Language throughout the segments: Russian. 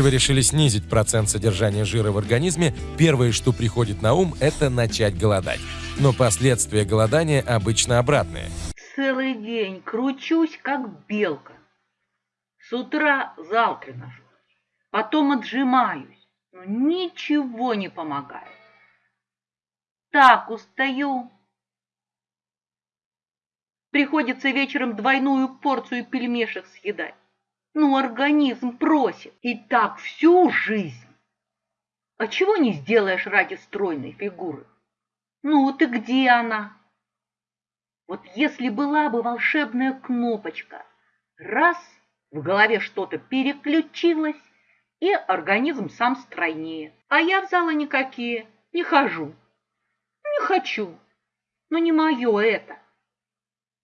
Если вы решили снизить процент содержания жира в организме, первое, что приходит на ум, это начать голодать. Но последствия голодания обычно обратные. Целый день кручусь, как белка. С утра зал тренажер, потом отжимаюсь, но ничего не помогает. Так устаю. Приходится вечером двойную порцию пельмешек съедать. Ну, организм просит. И так всю жизнь. А чего не сделаешь ради стройной фигуры? Ну, ты где она? Вот если была бы волшебная кнопочка, раз в голове что-то переключилось, и организм сам стройнее. А я в залы никакие, не хожу. Не хочу, но не мое это.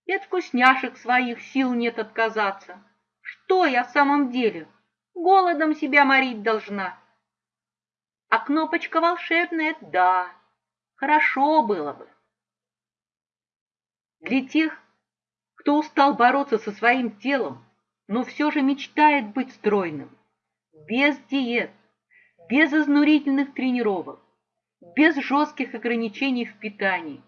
И от вкусняшек своих сил нет отказаться. Что я в самом деле? Голодом себя морить должна. А кнопочка волшебная, да, хорошо было бы. Для тех, кто устал бороться со своим телом, но все же мечтает быть стройным, без диет, без изнурительных тренировок, без жестких ограничений в питании.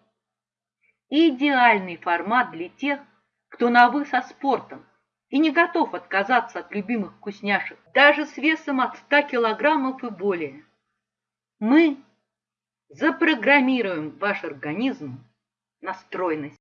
Идеальный формат для тех, кто на «вы» со спортом, и не готов отказаться от любимых вкусняшек, даже с весом от 100 килограммов и более. Мы запрограммируем ваш организм на стройность.